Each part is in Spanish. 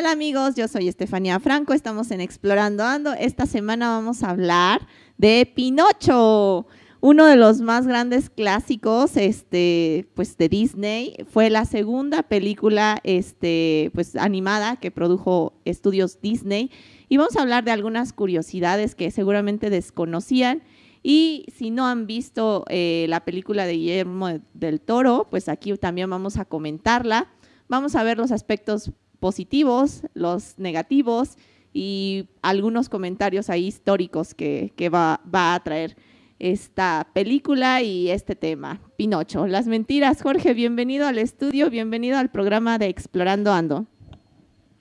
tal amigos? Yo soy Estefanía Franco, estamos en Explorando Ando. Esta semana vamos a hablar de Pinocho, uno de los más grandes clásicos este, pues, de Disney. Fue la segunda película este, pues, animada que produjo Estudios Disney. Y vamos a hablar de algunas curiosidades que seguramente desconocían. Y si no han visto eh, la película de Guillermo del Toro, pues aquí también vamos a comentarla. Vamos a ver los aspectos positivos, los negativos y algunos comentarios ahí históricos que, va, va, a traer esta película y este tema, Pinocho. Las mentiras, Jorge, bienvenido al estudio, bienvenido al programa de Explorando Ando.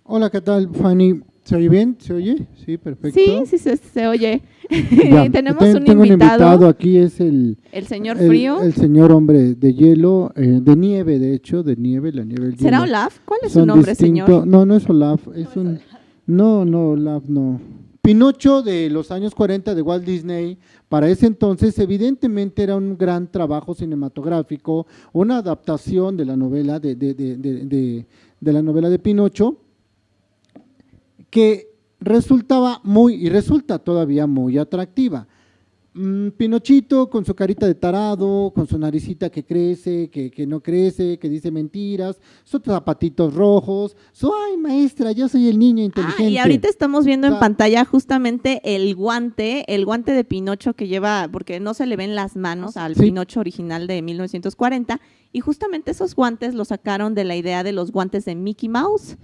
Hola, ¿qué tal, Fanny? ¿Se oye bien? ¿Se oye? Sí, perfecto. Sí, sí, se, oye. Tenemos un, invitado. un invitado. aquí, es el... El señor frío. El, señor hombre de hielo, eh, de nieve, de hecho, de nieve, la nieve. ¿Será Olaf? ¿Cuál es su nombre, señor? No, no es Olaf, es un... No, no, Olaf, no. Pinocho de los años 40 de Walt Disney, para ese entonces evidentemente era un gran trabajo cinematográfico, una adaptación de la novela de, de, de, de la novela de Pinocho, que resultaba muy, y resulta todavía muy atractiva. Mm, Pinochito con su carita de tarado, con su naricita que crece, que, que, no crece, que dice mentiras, sus zapatitos rojos, su, ay maestra, yo soy el niño inteligente. Ah, y ahorita estamos viendo en pantalla justamente el guante, el guante de Pinocho que lleva, porque no se le ven las manos al Pinocho original de 1940, y justamente esos guantes los sacaron de la idea de los guantes de Mickey Mouse.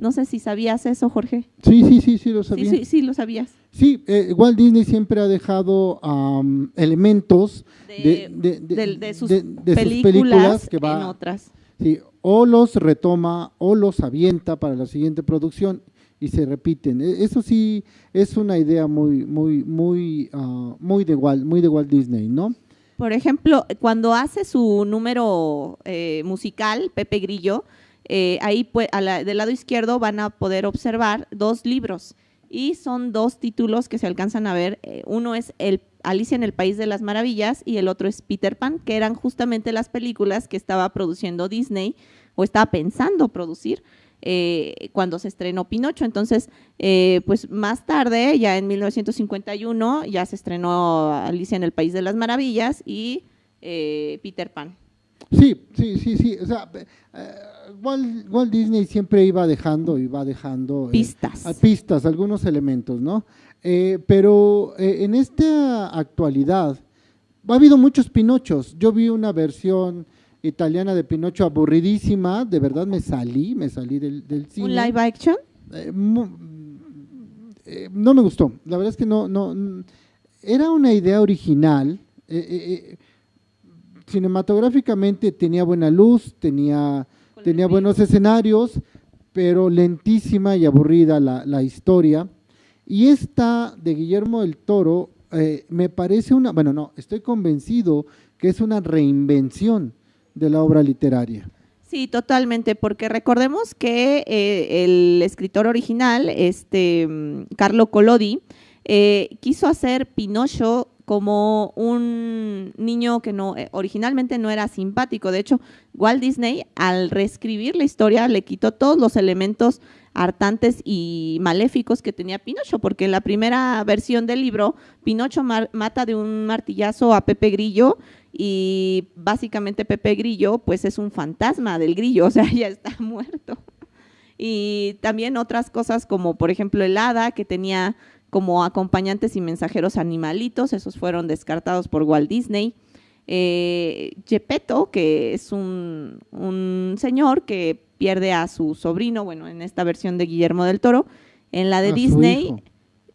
No sé si sabías eso, Jorge. Sí, sí, sí, sí lo sabía. Sí, sí, sí lo sabías. Sí, eh, Walt Disney siempre ha dejado elementos de, sus, películas, que va, en otras. Sí, o los retoma o los avienta para la siguiente producción y se repiten. E, eso sí es una idea muy, muy, muy, uh, muy de Walt, muy de Walt Disney, ¿no? Por ejemplo, cuando hace su número eh, musical, Pepe Grillo, eh, ahí del lado izquierdo van a poder observar dos libros y son dos títulos que se alcanzan a ver. Eh, uno es el Alicia en el País de las Maravillas y el otro es Peter Pan, que eran justamente las películas que estaba produciendo Disney o estaba pensando producir eh, cuando se estrenó Pinocho. Entonces, eh, pues más tarde, ya en 1951, ya se estrenó Alicia en el País de las Maravillas y eh, Peter Pan. Sí, sí, sí, sí. O sea, Walt, Disney siempre iba dejando, iba dejando pistas, pistas, algunos elementos, ¿no? pero en esta actualidad ha habido muchos Pinochos. Yo vi una versión italiana de Pinocho aburridísima, de verdad me salí, me salí del, cine. ¿Un live action? Eh, eh, no me gustó, la verdad es que no, no, era una idea original, eh, cinematográficamente tenía buena luz, tenía, tenía buenos escenarios, pero lentísima y aburrida la, la historia. Y esta de Guillermo del Toro me parece una, bueno, no, estoy convencido que es una reinvención de la obra literaria. Sí, totalmente, porque recordemos que eh, el escritor original, este mm, Carlo Collodi, eh, quiso hacer Pinocho como un niño que no eh, originalmente no era simpático. De hecho, Walt Disney al reescribir la historia le quitó todos los elementos hartantes y maléficos que tenía Pinocho, porque en la primera versión del libro, Pinocho mata de un martillazo a Pepe Grillo y básicamente Pepe Grillo pues es un fantasma del grillo, o sea, ya está muerto. Y también otras cosas como por ejemplo el hada que tenía como acompañantes y mensajeros animalitos, esos fueron descartados por Walt Disney. Eh, Gepetto, que es un, un, señor que pierde a su sobrino, bueno, en esta versión de Guillermo del Toro, en la de Disney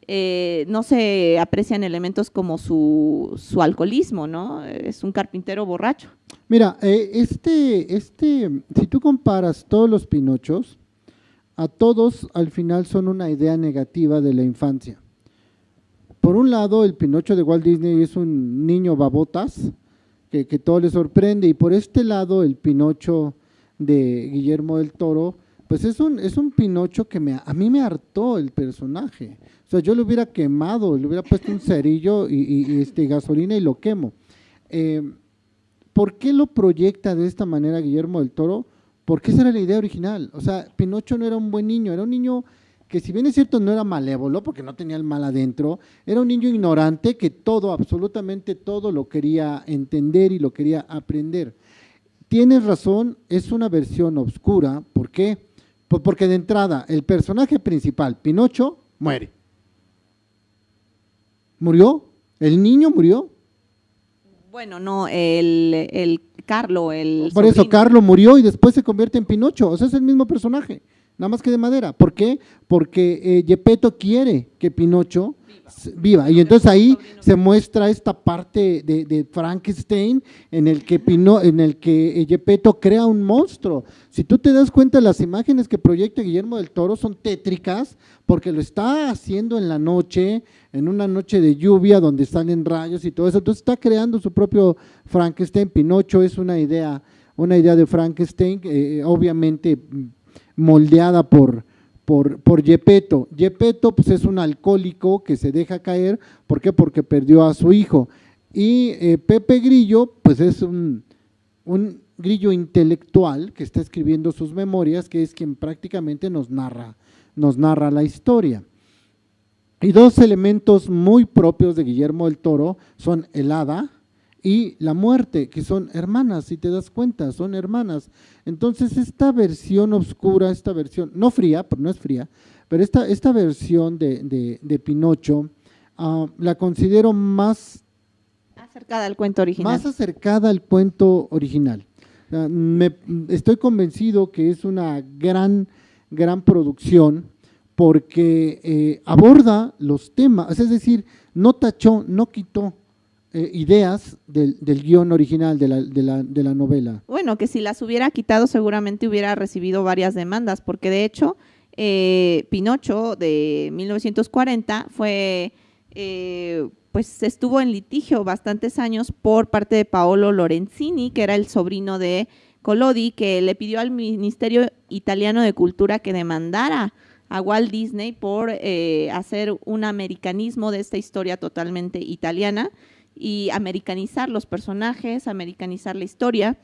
eh, no se aprecian elementos como su, su, alcoholismo, ¿no? Es un carpintero borracho. Mira, eh, este, este, si tú comparas todos los Pinochos, a todos al final son una idea negativa de la infancia. Por un lado, el Pinocho de Walt Disney es un niño babotas, que, que todo le sorprende, y por este lado, el Pinocho de Guillermo del Toro, pues es un, es un Pinocho que me, a mí me hartó el personaje. O sea, yo le hubiera quemado, le hubiera puesto un cerillo y, este, gasolina y lo quemo. Eh, ¿Por qué lo proyecta de esta manera Guillermo del Toro? porque esa era la idea original. O sea, Pinocho no era un buen niño, era un niño que si bien es cierto no era malévolo, porque no tenía el mal adentro, era un niño ignorante que todo, absolutamente todo lo quería entender y lo quería aprender. Tienes razón, es una versión oscura, ¿por qué? Pues porque de entrada el personaje principal, Pinocho, muere. ¿Murió? ¿El niño murió? Bueno, no, el, el Carlo, el Por eso, Carlo murió y después se convierte en Pinocho, o sea, es el mismo personaje nada más que de madera. ¿Por qué? Porque eh, Gepetto quiere que Pinocho viva. Y entonces ahí se muestra esta parte de, Frankenstein en el que Pino, en el que eh, Gepetto crea un monstruo. Si tú te das cuenta, las imágenes que proyecta Guillermo del Toro son tétricas porque lo está haciendo en la noche, en una noche de lluvia donde salen rayos y todo eso. Entonces está creando su propio Frankenstein. Pinocho es una idea, una idea de Frankenstein, eh, obviamente moldeada por, por, por Gepetto. Gepetto pues, es un alcohólico que se deja caer, ¿por qué? Porque perdió a su hijo. Y eh, Pepe Grillo, pues es un, un grillo intelectual que está escribiendo sus memorias, que es quien prácticamente nos narra, nos narra la historia. Y dos elementos muy propios de Guillermo del Toro son el hada, y la muerte, que son hermanas, si te das cuenta, son hermanas. Entonces esta versión oscura, esta versión, no fría, pero no es fría, pero esta, esta versión de, de, Pinocho ah, la considero más acercada al cuento original. Más acercada al cuento original. me, estoy convencido que es una gran, gran producción porque eh, aborda los temas, es decir, no tachó, no quitó, eh, ideas del, del, guion original de la, de, la, de la, novela. Bueno, que si las hubiera quitado seguramente hubiera recibido varias demandas, porque de hecho eh, Pinocho de 1940 fue, eh, pues estuvo en litigio bastantes años por parte de Paolo Lorenzini, que era el sobrino de Collodi, que le pidió al Ministerio Italiano de Cultura que demandara a Walt Disney por hacer un americanismo de esta historia totalmente italiana y americanizar los personajes, americanizar la historia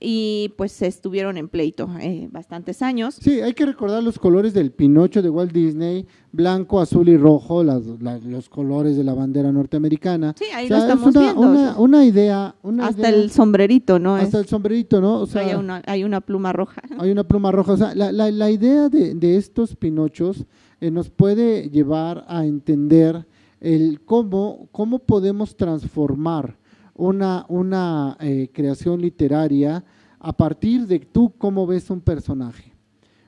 y pues estuvieron en pleito eh, bastantes años. Sí, hay que recordar los colores del Pinocho de Walt Disney, blanco, azul y rojo, los colores de la bandera norteamericana. Sí, ahí lo estamos una, viendo. Una, idea. hasta el sombrerito, ¿no? Hasta el sombrerito, ¿no? O sea, hay, una, hay una pluma roja. Hay una pluma roja. O sea, la, la, idea de, de estos Pinochos eh, nos puede llevar a entender el cómo, cómo podemos transformar una, una eh, creación literaria a partir de tú cómo ves un personaje.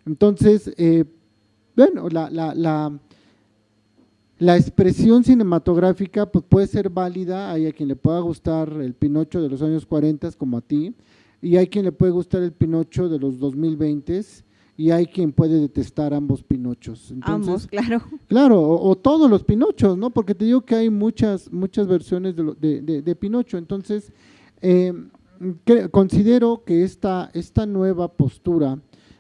Entonces, eh, bueno, la, la, la, la, expresión cinematográfica pues, puede ser válida, hay a quien le pueda gustar el Pinocho de los años 40 como a ti, y hay quien le puede gustar el Pinocho de los 2020 y hay quien puede detestar ambos Pinochos. ambos, claro. Claro, o, todos los Pinochos, ¿no? Porque te digo que hay muchas, muchas versiones de, de, Pinocho. Entonces, eh, considero que esta, esta nueva postura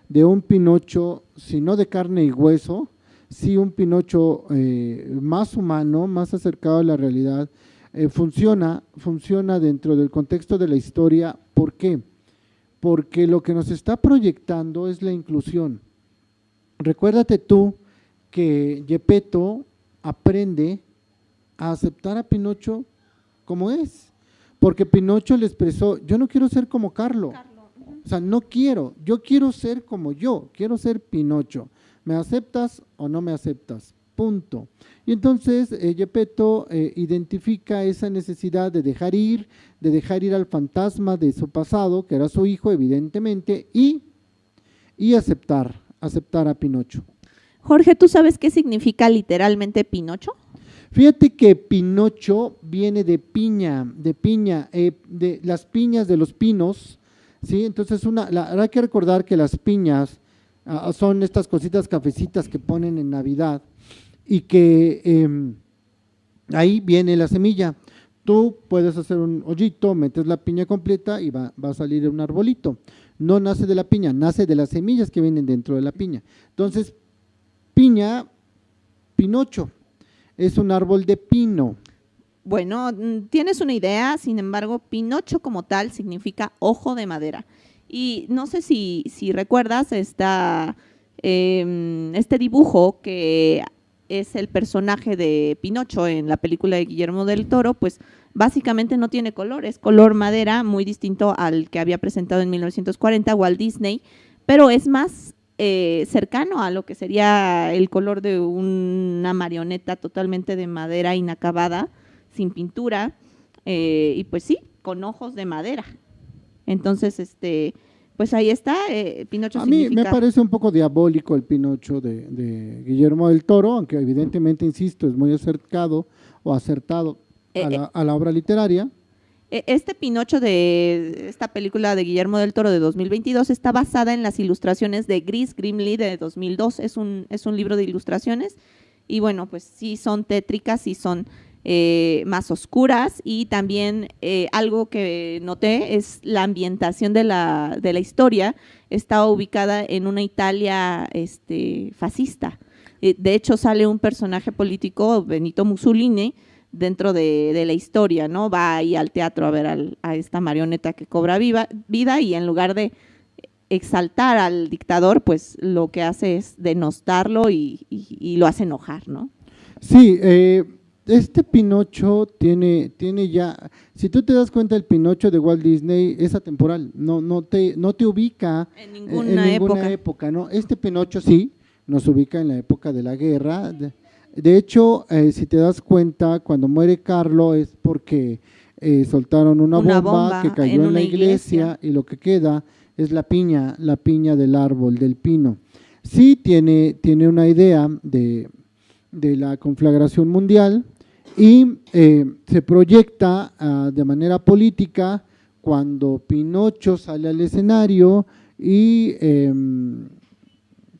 de un Pinocho, si no de carne y hueso, sí un Pinocho eh, más humano, más acercado a la realidad, eh, funciona, funciona dentro del contexto de la historia. ¿Por qué? Porque lo que nos está proyectando es la inclusión. Recuérdate tú que Gepetto aprende a aceptar a Pinocho como es, porque Pinocho le expresó, yo no quiero ser como Carlo, o sea, no quiero, yo quiero ser como yo, quiero ser Pinocho, ¿me aceptas o no me aceptas? Punto. Y entonces eh, Gepetto eh, identifica esa necesidad de dejar ir, de dejar ir al fantasma de su pasado, que era su hijo evidentemente, y, y aceptar, aceptar a Pinocho. Jorge, ¿tú sabes qué significa literalmente Pinocho? Fíjate que Pinocho viene de piña, de piña, eh, de las piñas de los pinos, ¿sí? Entonces una, la, hay que recordar que las piñas ah, son estas cositas cafecitas que ponen en Navidad, y que em, ahí viene la semilla. Tú puedes hacer un hoyito, metes la piña completa y va, a salir un arbolito. No nace de la piña, nace de las semillas que vienen dentro de la piña. Entonces, piña, pinocho, es un árbol de pino. Bueno, mm, tienes una idea, sin embargo, pinocho como tal significa ojo de madera. Y no sé si, si recuerdas esta, em, este dibujo que es el personaje de Pinocho en la película de Guillermo del Toro, pues básicamente no tiene color, es color madera, muy distinto al que había presentado en 1940 Walt Disney, pero es más eh, cercano a lo que sería el color de una marioneta totalmente de madera inacabada, sin pintura, eh, y pues sí, con ojos de madera. Entonces, este, pues ahí está, eh, Pinocho. A mí me parece un poco diabólico el Pinocho de, Guillermo del Toro, aunque evidentemente, insisto, es muy acercado o acertado a, eh, la, a la obra literaria. E, este Pinocho de esta película de Guillermo del Toro de 2022 está basada en las ilustraciones de Gris Grimley de 2002. Es un, es un libro de ilustraciones y bueno, pues sí son tétricas, sí son eh, más oscuras y también eh, algo que noté es la ambientación de la, de la historia está ubicada en una Italia este, fascista. Eh, de hecho sale un personaje político, Benito Mussolini, dentro de, la historia, ¿no? Va ahí al teatro a ver a esta marioneta que cobra viva, vida y en lugar de exaltar al dictador, pues lo que hace es denostarlo y, y lo hace enojar, ¿no? Sí, eh, este Pinocho tiene, tiene ya, si tú te das cuenta, el Pinocho de Walt Disney es atemporal, no, no, te, no te ubica en ninguna, época. ¿no? Este Pinocho sí, nos ubica en la época de la guerra. De, hecho, eh, si te das cuenta, cuando muere Carlo es porque eh, soltaron una, bomba, que cayó en, la iglesia, y lo que queda es la piña, la piña del árbol, del pino. Sí tiene, tiene una idea de, de la conflagración mundial, y eh, se proyecta ah, de manera política cuando Pinocho sale al escenario y em,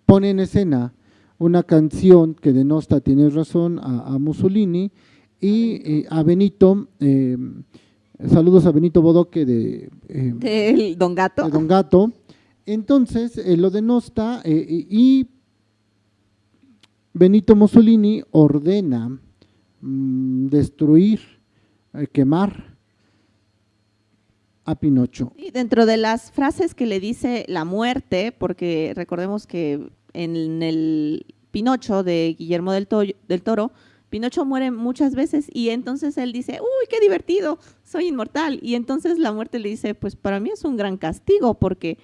pone en escena una canción que denosta, tienes razón, a, Mussolini y eh, a Benito, em, saludos a Benito Bodoque de, em, Don Gato. Don Gato. Entonces eh, lo denosta y Benito Mussolini ordena Mm, destruir, eh, quemar a Pinocho. Y dentro de las frases que le dice la muerte, porque recordemos que en el Pinocho de Guillermo del, Toro, Pinocho muere muchas veces y entonces él dice, uy, qué divertido, soy inmortal. Y entonces la muerte le dice, pues para mí es un gran castigo porque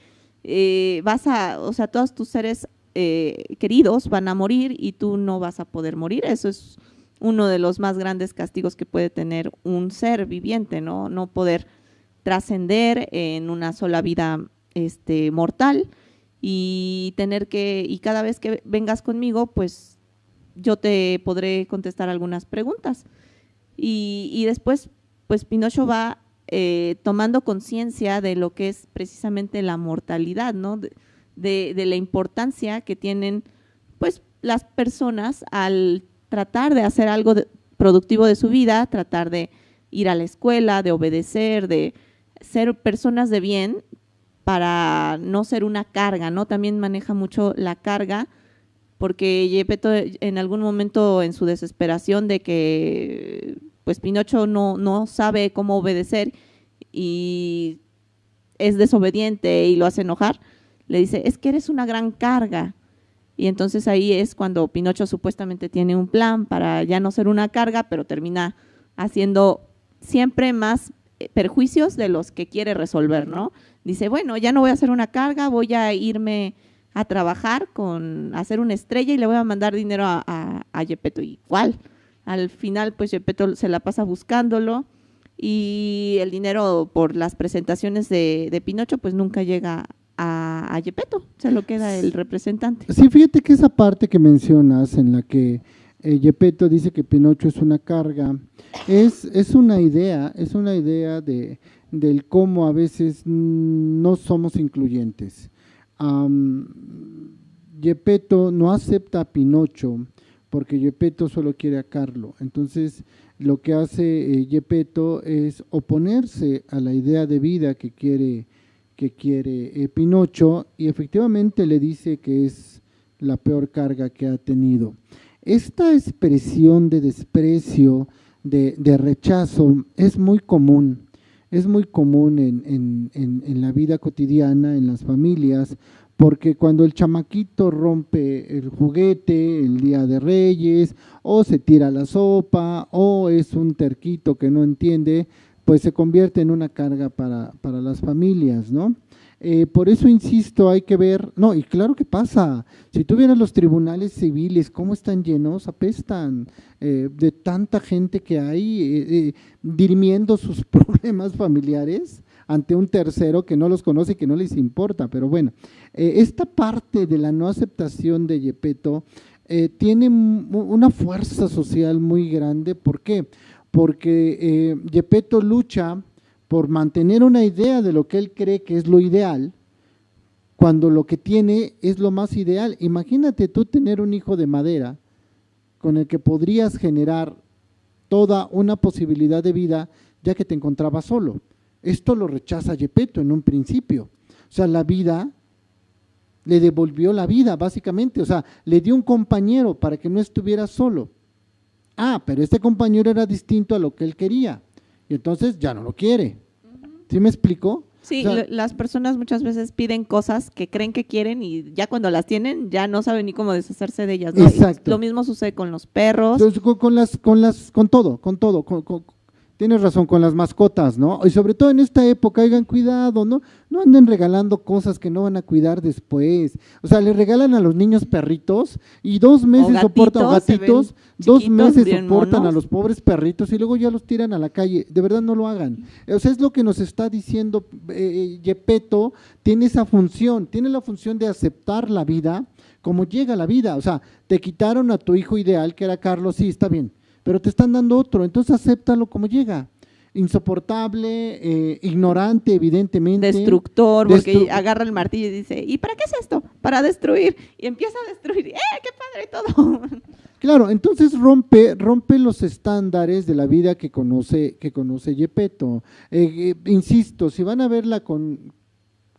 eh, vas a, o sea, todos tus seres eh, queridos van a morir y tú no vas a poder morir. Eso es uno de los más grandes castigos que puede tener un ser viviente, ¿no? No poder trascender en una sola vida este, mortal y tener que, y cada vez que vengas conmigo, pues yo te podré contestar algunas preguntas. Y, después, pues Pinocho va eh, tomando conciencia de lo que es precisamente la mortalidad, ¿no? De, de, la importancia que tienen, pues, las personas al tratar de hacer algo productivo de su vida, tratar de ir a la escuela, de obedecer, de ser personas de bien para no ser una carga, ¿no? También maneja mucho la carga porque Yepeto en algún momento en su desesperación de que pues Pinocho no, no sabe cómo obedecer y es desobediente y lo hace enojar, le dice, es que eres una gran carga, y entonces ahí es cuando Pinocho supuestamente tiene un plan para ya no ser una carga, pero termina haciendo siempre más eh, perjuicios de los que quiere resolver, ¿no? Dice, bueno, ya no voy a hacer una carga, voy a irme a trabajar con, hacer una estrella y le voy a mandar dinero a, a, a. Igual, al final pues Gepetto se la pasa buscándolo y el dinero por las presentaciones de, de Pinocho pues nunca llega a, a se lo queda el representante. Sí, fíjate que esa parte que mencionas en la que eh, dice que Pinocho es una carga, es, es una idea, es una idea de, del cómo a veces no somos incluyentes. Um, no acepta a Pinocho porque Gepetto solo quiere a Carlo. Entonces, lo que hace eh, es oponerse a la idea de vida que quiere que quiere eh, Pinocho y efectivamente le dice que es la peor carga que ha tenido. Esta expresión de desprecio, de, rechazo, es muy común. es muy común en, la vida cotidiana, en las familias, porque cuando el chamaquito rompe el juguete el día de Reyes, o se tira la sopa, o es un terquito que no entiende, pues se convierte en una carga para, para las familias, ¿no? Eh, por eso insisto, hay que ver, no, y claro que pasa, si tú vieras los tribunales civiles, cómo están llenos, apestan eh, de tanta gente que hay eh, dirimiendo sus problemas familiares ante un tercero que no los conoce y que no les importa, pero bueno, esta parte de la no aceptación de Yepeto tiene una fuerza social muy grande, ¿por qué? Porque Yepeto lucha por mantener una idea de lo que él cree que es lo ideal, cuando lo que tiene es lo más ideal. Imagínate tú tener un hijo de madera con el que podrías generar toda una posibilidad de vida ya que te encontrabas solo. Esto lo rechaza Yepeto en un principio. O sea, la vida le devolvió la vida, básicamente. O sea, le dio un compañero para que no estuviera solo. Ah, pero este compañero era distinto a lo que él quería. Y entonces ya no lo quiere. ¿Sí me explico? Sí, las personas muchas veces piden cosas que creen que quieren y ya cuando las tienen ya no saben ni cómo deshacerse de ellas. Exacto. Lo mismo sucede con los perros. con, las, con las, con todo, con todo, con, Tienes razón con las mascotas, ¿no? Y sobre todo en esta época, hagan cuidado, ¿no? No anden regalando cosas que no van a cuidar después. O sea, le regalan a los niños perritos y dos meses soportan, gatitos, dos meses soportan a los pobres perritos y luego ya los tiran a la calle. De verdad no lo hagan. O sea, es lo que nos está diciendo eh, Yepeto, tiene esa función, tiene la función de aceptar la vida como llega la vida. O sea, te quitaron a tu hijo ideal, que era Carlos, sí, está bien pero te están dando otro, entonces acéptalo como llega. Insoportable, eh, ignorante, evidentemente. Destructor, porque agarra el martillo y dice, ¿y para qué es esto? Para destruir. Y empieza a destruir. ¡Eh, qué padre todo! Claro, entonces rompe, rompe los estándares de la vida que conoce, que conoce Yepeto. Eh, eh, insisto, si van a verla con,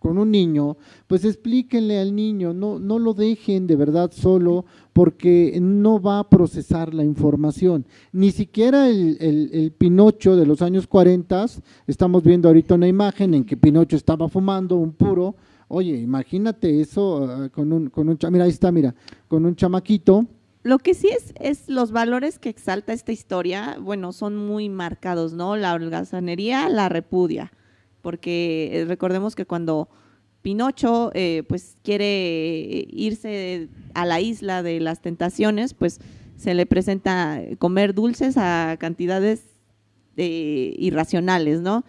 con un niño, pues explíquenle al niño, no, no lo dejen de verdad solo porque no va a procesar la información. Ni siquiera el, el, Pinocho de los años 40, estamos viendo ahorita una imagen en que Pinocho estaba fumando un puro, oye, imagínate eso ah, con un, con un, mira, ahí está, mira, con un chamaquito. Lo que sí es, es los valores que exalta esta historia, bueno, son muy marcados, ¿no? La holgazanería la repudia porque eh, recordemos que cuando Pinocho eh, pues quiere irse a la isla de las tentaciones, pues se le presenta comer dulces a cantidades eh, irracionales, ¿no?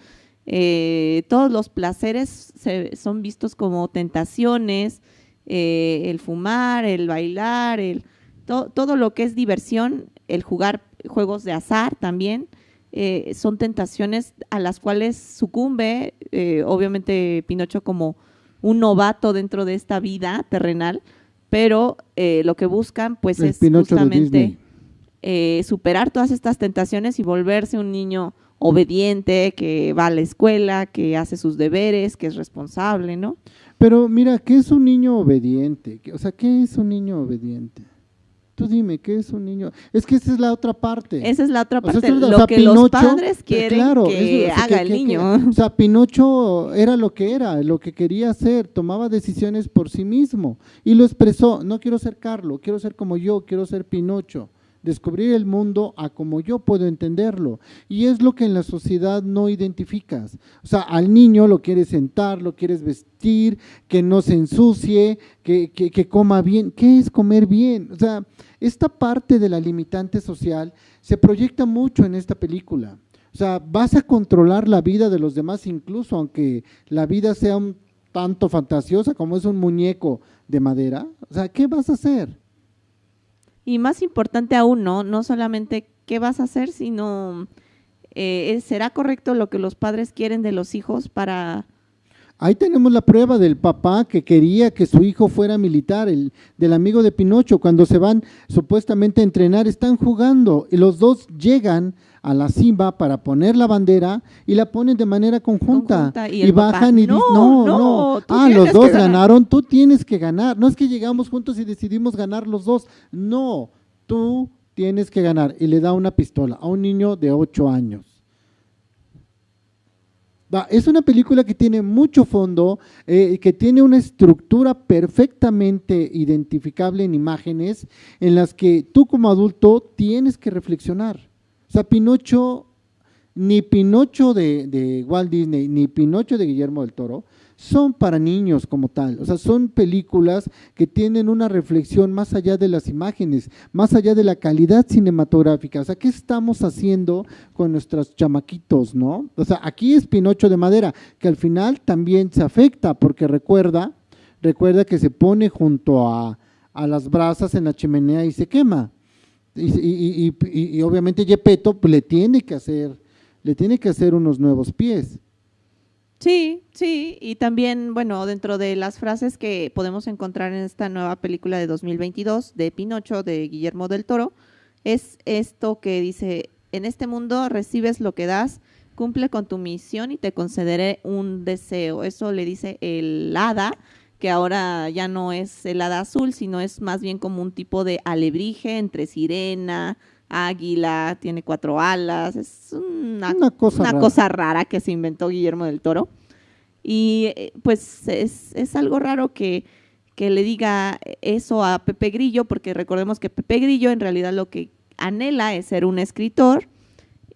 todos los placeres son vistos como tentaciones, el fumar, el bailar, el, todo lo que es diversión, el jugar juegos de azar también, eh, son tentaciones a las cuales sucumbe, eh, obviamente Pinocho como un novato dentro de esta vida terrenal, pero eh, lo que buscan pues es justamente superar todas estas tentaciones y volverse un niño obediente, que va a la escuela, que hace sus deberes, que es responsable, ¿no? Pero mira, ¿qué es un niño obediente? O sea, ¿qué es un niño obediente? Tú dime, ¿qué es un niño? Es que esa es la otra parte. Esa es la otra parte, lo que los padres quieren que haga el niño. o sea, Pinocho era lo que era, lo que quería hacer, tomaba decisiones por sí mismo y lo expresó, no quiero ser Carlos, quiero ser como yo, quiero ser Pinocho descubrir el mundo a como yo puedo entenderlo. Y es lo que en la sociedad no identificas. O sea, al niño lo quieres sentar, lo quieres vestir, que no se ensucie, que, que, coma bien. ¿Qué es comer bien? O sea, esta parte de la limitante social se proyecta mucho en esta película. O sea, vas a controlar la vida de los demás, incluso aunque la vida sea un tanto fantasiosa como es un muñeco de madera. O sea, ¿qué vas a hacer? Y más importante aún, ¿no? No solamente qué vas a hacer, sino eh, ¿será correcto lo que los padres quieren de los hijos para... Ahí tenemos la prueba del papá que quería que su hijo fuera militar, el del amigo de Pinocho, cuando se van supuestamente a entrenar, están jugando y los dos llegan a la cima para poner la bandera y la ponen de manera conjunta, y, bajan y dicen, no, no, ah, los dos ganaron, tú tienes que ganar, no es que llegamos juntos y decidimos ganar los dos, no, tú tienes que ganar. Y le da una pistola a un niño de ocho años. Es una película que tiene mucho fondo, eh, que tiene una estructura perfectamente identificable en imágenes en las que tú como adulto tienes que reflexionar. Sea, Pinocho, ni Pinocho de, de Walt Disney, ni Pinocho de Guillermo del Toro, son para niños como tal, o sea, son películas que tienen una reflexión más allá de las imágenes, más allá de la calidad cinematográfica, o sea, ¿qué estamos haciendo con nuestros chamaquitos, no? O sea, aquí es Pinocho de madera, que al final también se afecta, porque recuerda, recuerda que se pone junto a, las brasas en la chimenea y se quema, y, y, obviamente Gepetto pues, le tiene que hacer, le tiene que hacer unos nuevos pies. Sí, sí, y también, bueno, dentro de las frases que podemos encontrar en esta nueva película de 2022 de Pinocho de Guillermo del Toro, es esto que dice, en este mundo recibes lo que das, cumple con tu misión y te concederé un deseo. Eso le dice el hada, que ahora ya no es el hada azul, sino es más bien como un tipo de alebrije entre sirena, águila, tiene cuatro alas, es una, cosa, rara. que se inventó Guillermo del Toro. Y eh, pues es, algo raro que, que, le diga eso a Pepe Grillo, porque recordemos que Pepe Grillo en realidad lo que anhela es ser un escritor.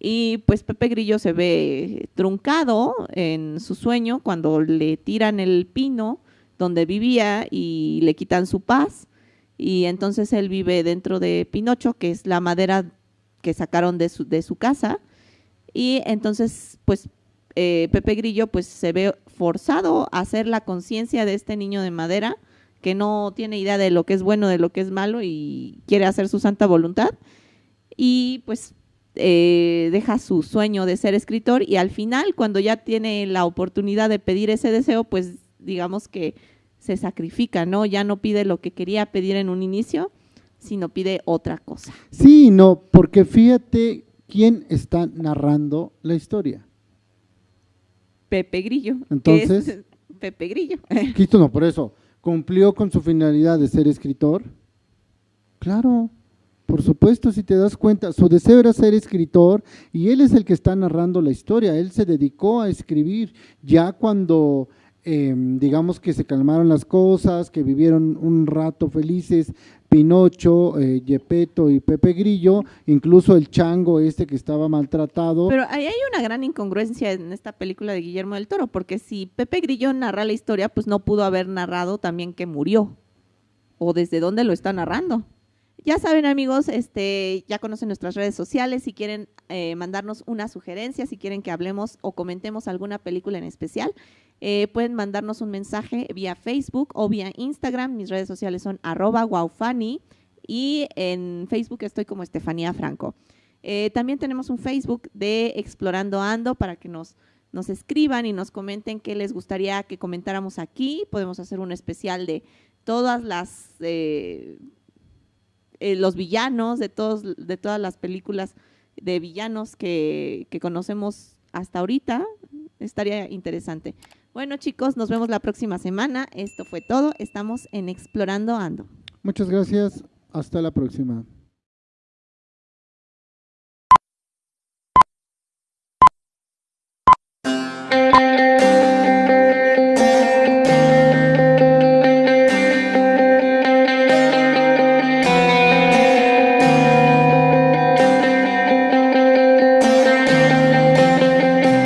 Y pues Pepe Grillo se ve truncado en su sueño cuando le tiran el pino donde vivía y le quitan su paz. Y entonces él vive dentro de Pinocho, que es la madera que sacaron de su, de su casa, y entonces pues eh, Pepe Grillo pues se ve forzado a hacer la conciencia de este niño de madera, que no tiene idea de lo que es bueno, de lo que es malo y quiere hacer su santa voluntad, y pues eh, deja su sueño de ser escritor y al final cuando ya tiene la oportunidad de pedir ese deseo, pues digamos que se sacrifica, ¿no? Ya no pide lo que quería pedir en un inicio, sino pide otra cosa. Sí, no, porque fíjate quién está narrando la historia. Pepe Grillo. Entonces, Pepe Grillo. Cristo no, por eso, ¿cumplió con su finalidad de ser escritor? Claro, por supuesto, si te das cuenta, su deseo era ser escritor y él es el que está narrando la historia, él se dedicó a escribir ya cuando Em, digamos que se calmaron las cosas, que vivieron un rato felices, Pinocho, eh, y Pepe Grillo, incluso el chango este que estaba maltratado. Pero ahí hay una gran incongruencia en esta película de Guillermo del Toro, porque si Pepe Grillo narra la historia, pues no pudo haber narrado también que murió, o desde dónde lo está narrando. Ya saben amigos, este, ya conocen nuestras redes sociales, si quieren eh, mandarnos una sugerencia, si quieren que hablemos o comentemos alguna película en especial, eh, pueden mandarnos un mensaje vía Facebook o vía Instagram. Mis redes sociales son arroba wowfani y en Facebook estoy como Estefanía Franco. Eh, también tenemos un Facebook de Explorando Ando para que nos, nos escriban y nos comenten qué les gustaría que comentáramos aquí. Podemos hacer un especial de todas las eh, los villanos de, todos, de todas las películas de villanos que, que conocemos hasta ahorita. Estaría interesante. Bueno chicos, nos vemos la próxima semana. Esto fue todo. Estamos en Explorando Ando. Muchas gracias. Hasta la próxima.